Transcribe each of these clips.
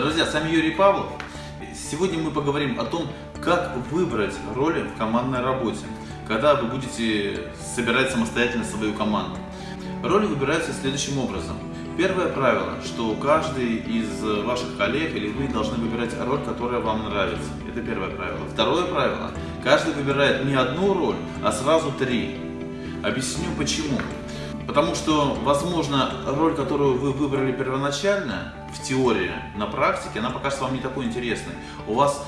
Друзья, с вами Юрий Павлов. Сегодня мы поговорим о том, как выбрать роли в командной работе, когда вы будете собирать самостоятельно свою команду. Роли выбираются следующим образом. Первое правило, что каждый из ваших коллег или вы должны выбирать роль, которая вам нравится. Это первое правило. Второе правило. Каждый выбирает не одну роль, а сразу три. Объясню почему. Потому что, возможно, роль, которую вы выбрали первоначально, в теории, на практике, она покажется вам не такой интересной. У вас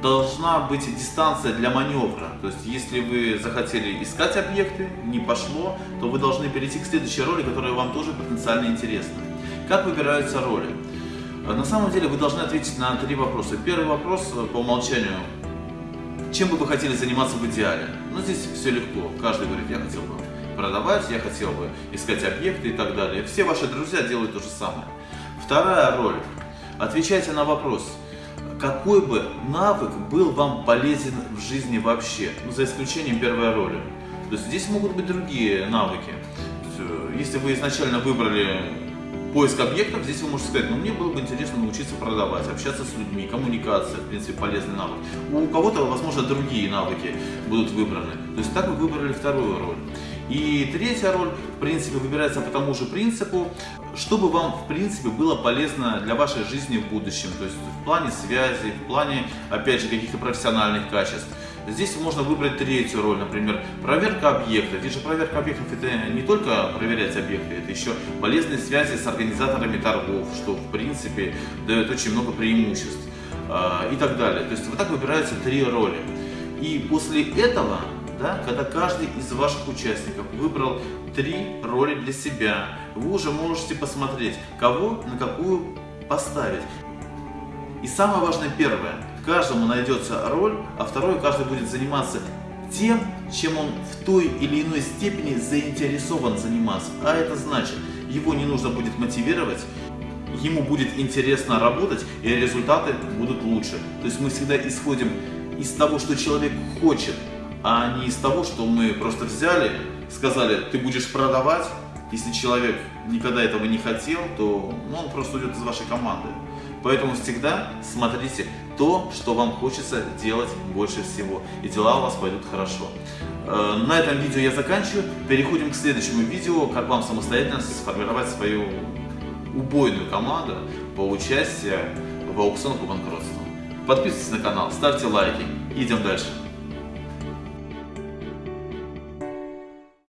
должна быть дистанция для маневра. То есть, если вы захотели искать объекты, не пошло, то вы должны перейти к следующей роли, которая вам тоже потенциально интересна. Как выбираются роли? На самом деле вы должны ответить на три вопроса. Первый вопрос по умолчанию. Чем бы вы хотели заниматься в идеале? Ну, здесь все легко. Каждый говорит, я хотел бы продавать, я хотел бы искать объекты и так далее. Все ваши друзья делают то же самое. Вторая роль. Отвечайте на вопрос, какой бы навык был вам полезен в жизни вообще, ну, за исключением первой роли. То есть здесь могут быть другие навыки. Э, если вы изначально выбрали поиск объектов, здесь вы можете сказать, ну мне было бы интересно научиться продавать, общаться с людьми, коммуникация, в принципе, полезный навык. У кого-то, возможно, другие навыки будут выбраны. То есть так вы выбрали вторую роль. И третья роль, в принципе, выбирается по тому же принципу, чтобы вам, в принципе, было полезно для вашей жизни в будущем. То есть в плане связи, в плане, опять же, каких-то профессиональных качеств. Здесь можно выбрать третью роль, например, проверка объекта. Здесь же проверка объектов это не только проверять объекты, это еще полезные связи с организаторами торгов, что в принципе дает очень много преимуществ а, и так далее. То есть вот так выбираются три роли. И после этого да, когда каждый из ваших участников выбрал три роли для себя, вы уже можете посмотреть, кого на какую поставить. И самое важное первое, каждому найдется роль, а второе, каждый будет заниматься тем, чем он в той или иной степени заинтересован заниматься. А это значит, его не нужно будет мотивировать, ему будет интересно работать, и результаты будут лучше. То есть мы всегда исходим из того, что человек хочет, а не из того, что мы просто взяли, сказали, ты будешь продавать, если человек никогда этого не хотел, то ну, он просто уйдет из вашей команды. Поэтому всегда смотрите то, что вам хочется делать больше всего, и дела у вас пойдут хорошо. Э, на этом видео я заканчиваю. Переходим к следующему видео, как вам самостоятельно сформировать свою убойную команду по участию в аукционах по банкротству. Подписывайтесь на канал, ставьте лайки. Идем дальше.